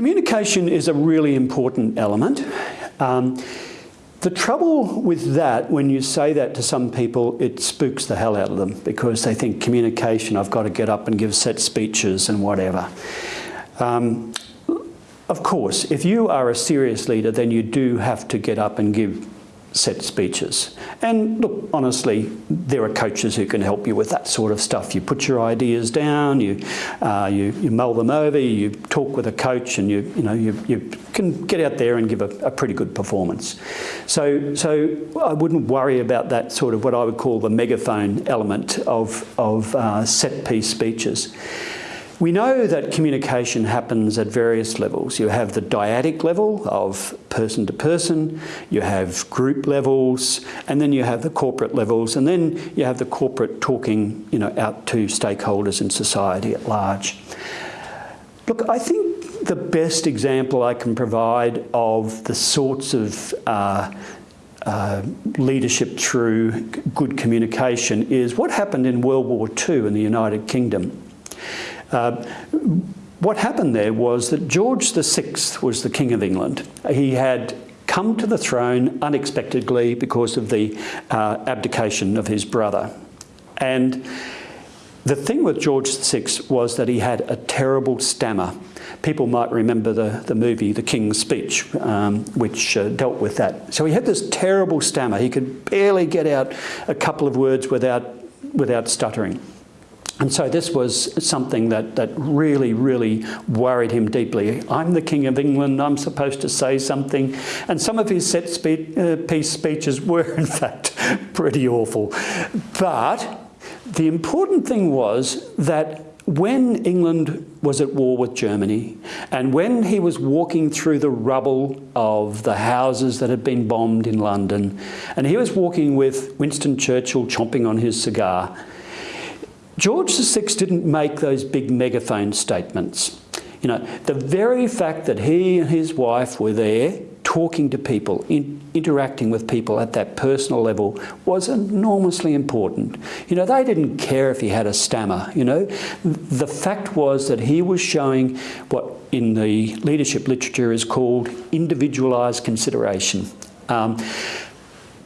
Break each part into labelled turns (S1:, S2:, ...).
S1: communication is a really important element. Um, the trouble with that, when you say that to some people, it spooks the hell out of them because they think communication, I've got to get up and give set speeches and whatever. Um, of course, if you are a serious leader, then you do have to get up and give set speeches. And look, honestly, there are coaches who can help you with that sort of stuff. You put your ideas down, you, uh, you, you mull them over, you talk with a coach and you, you, know, you, you can get out there and give a, a pretty good performance. So, so I wouldn't worry about that sort of what I would call the megaphone element of, of uh, set piece speeches. We know that communication happens at various levels. You have the dyadic level of person to person, you have group levels, and then you have the corporate levels, and then you have the corporate talking you know, out to stakeholders in society at large. Look, I think the best example I can provide of the sorts of uh, uh, leadership through good communication is what happened in World War II in the United Kingdom. Uh, what happened there was that George VI was the King of England. He had come to the throne unexpectedly because of the uh, abdication of his brother. And the thing with George VI was that he had a terrible stammer. People might remember the, the movie The King's Speech, um, which uh, dealt with that. So he had this terrible stammer. He could barely get out a couple of words without, without stuttering. And so this was something that, that really, really worried him deeply. I'm the King of England, I'm supposed to say something. And some of his set spe uh, piece speeches were, in fact, pretty awful. But the important thing was that when England was at war with Germany and when he was walking through the rubble of the houses that had been bombed in London and he was walking with Winston Churchill chomping on his cigar, George VI didn't make those big megaphone statements. You know, the very fact that he and his wife were there talking to people, in, interacting with people at that personal level was enormously important. You know, they didn't care if he had a stammer, you know. The fact was that he was showing what in the leadership literature is called individualised consideration. Um,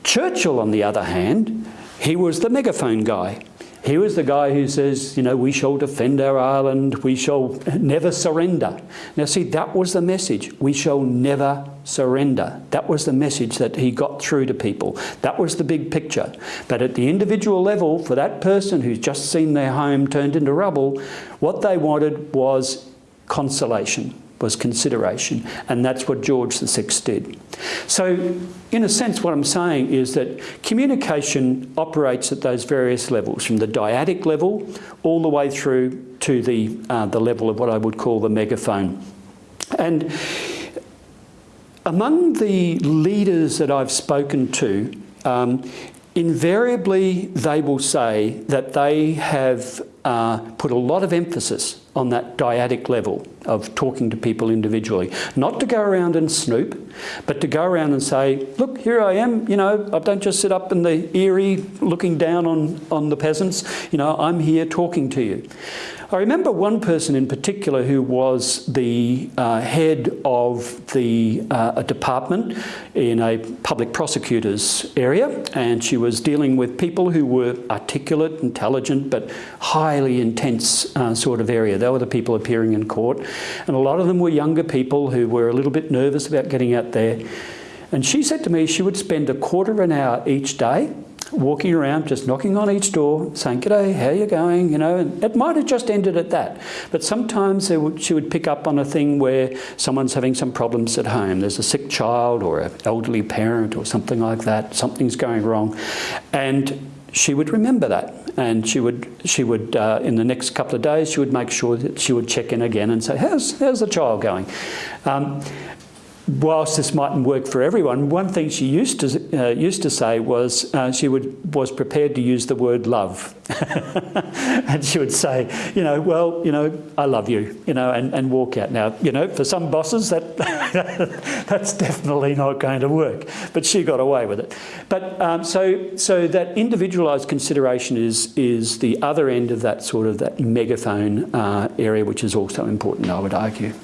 S1: Churchill, on the other hand, he was the megaphone guy. He was the guy who says, you know, we shall defend our island, we shall never surrender. Now see, that was the message. We shall never surrender. That was the message that he got through to people. That was the big picture. But at the individual level, for that person who's just seen their home turned into rubble, what they wanted was consolation was consideration. And that's what George VI did. So in a sense, what I'm saying is that communication operates at those various levels, from the dyadic level all the way through to the, uh, the level of what I would call the megaphone. And among the leaders that I've spoken to, um, invariably they will say that they have uh, put a lot of emphasis on that dyadic level of talking to people individually. Not to go around and snoop, but to go around and say, look, here I am, you know, I don't just sit up in the eyrie looking down on, on the peasants, you know, I'm here talking to you. I remember one person in particular who was the uh, head of the uh, a department in a public prosecutor's area and she was dealing with people who were articulate, intelligent but highly intense uh, sort of area. They were the people appearing in court and a lot of them were younger people who were a little bit nervous about getting out there. And she said to me she would spend a quarter of an hour each day walking around, just knocking on each door, saying, G'day, how you going? You know, and it might have just ended at that. But sometimes would, she would pick up on a thing where someone's having some problems at home. There's a sick child or an elderly parent or something like that. Something's going wrong. And she would remember that. And she would, she would uh, in the next couple of days, she would make sure that she would check in again and say, how's, how's the child going? Um, whilst this mightn't work for everyone, one thing she used to uh, used to say was uh, she would was prepared to use the word love, and she would say, you know, well, you know, I love you, you know, and, and walk out. Now, you know, for some bosses that that's definitely not going to work, but she got away with it. But um, so so that individualised consideration is is the other end of that sort of that megaphone uh, area, which is also important, I would argue.